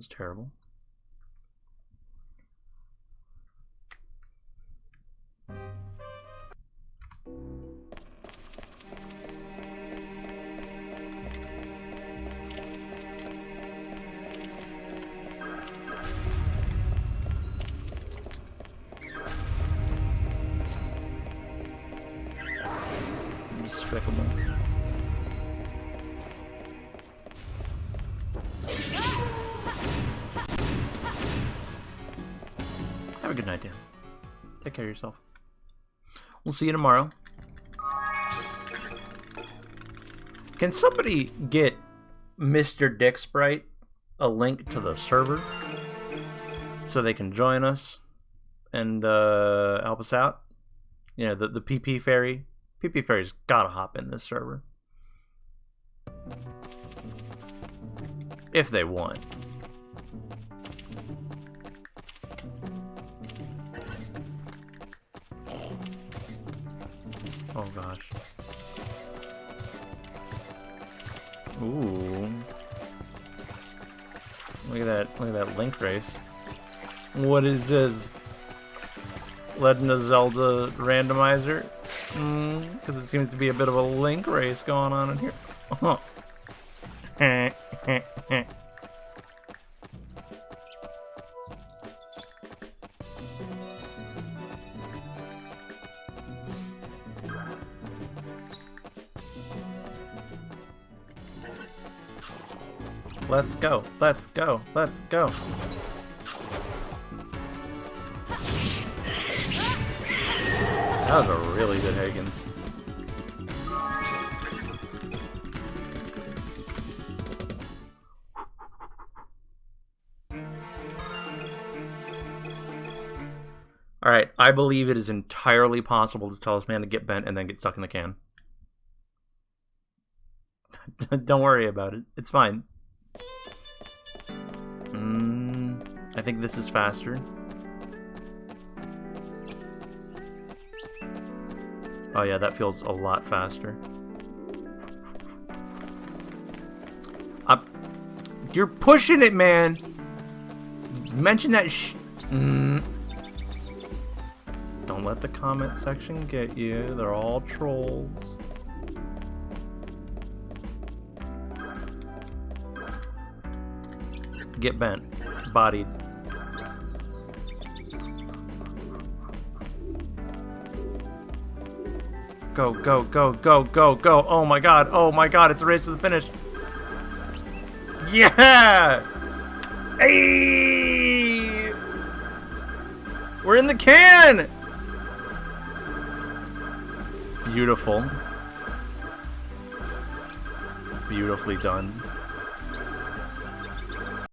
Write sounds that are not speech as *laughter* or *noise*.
was terrible. Despicable. Good night, Dan. Take care of yourself. We'll see you tomorrow. Can somebody get Mr. Dick Sprite a link to the server so they can join us and uh, help us out? You know, the, the PP Fairy. PP Fairy's gotta hop in this server. If they want. Oh gosh. Ooh. Look at that, look at that link race. What is this? Legend Zelda randomizer? Hmm, because it seems to be a bit of a link race going on in here. *laughs* *laughs* Let's go. Let's go. Let's go. That was a really good Higgins. Alright, I believe it is entirely possible to tell this man to get bent and then get stuck in the can. *laughs* Don't worry about it. It's fine. I think this is faster. Oh yeah, that feels a lot faster. Up. You're pushing it, man! Mention that sh- mm. Don't let the comment section get you. They're all trolls. Get bent. Bodied. Go, go, go, go, go, go. Oh my god, oh my god, it's a race to the finish. Yeah! Hey! We're in the can! Beautiful. Beautifully done.